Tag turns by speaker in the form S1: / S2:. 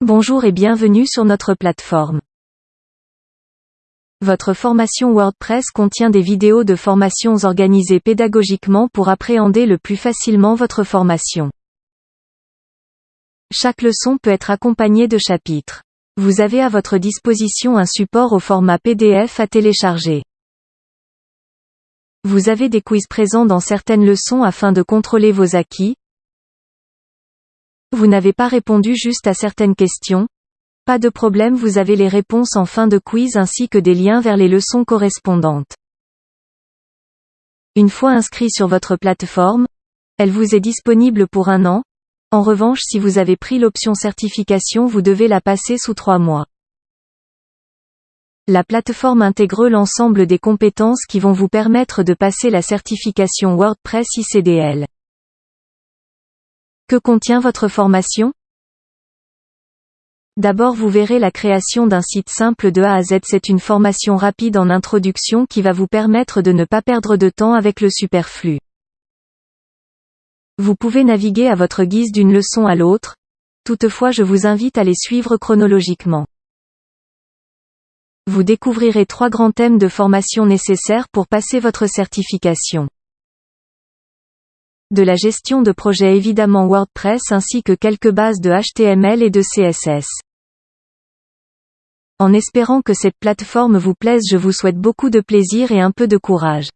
S1: Bonjour et bienvenue sur notre plateforme. Votre formation WordPress contient des vidéos de formations organisées pédagogiquement pour appréhender le plus facilement votre formation. Chaque leçon peut être accompagnée de chapitres. Vous avez à votre disposition un support au format PDF à télécharger. Vous avez des quiz présents dans certaines leçons afin de contrôler vos acquis, vous n'avez pas répondu juste à certaines questions? Pas de problème vous avez les réponses en fin de quiz ainsi que des liens vers les leçons correspondantes. Une fois inscrit sur votre plateforme, elle vous est disponible pour un an. En revanche si vous avez pris l'option certification vous devez la passer sous trois mois. La plateforme intègre l'ensemble des compétences qui vont vous permettre de passer la certification WordPress ICDL. Que contient votre formation? D'abord vous verrez la création d'un site simple de A à Z. C'est une formation rapide en introduction qui va vous permettre de ne pas perdre de temps avec le superflu. Vous pouvez naviguer à votre guise d'une leçon à l'autre, toutefois je vous invite à les suivre chronologiquement. Vous découvrirez trois grands thèmes de formation nécessaires pour passer votre certification de la gestion de projet évidemment WordPress ainsi que quelques bases de HTML et de CSS. En espérant que cette plateforme vous plaise je vous souhaite beaucoup de plaisir et un peu de courage.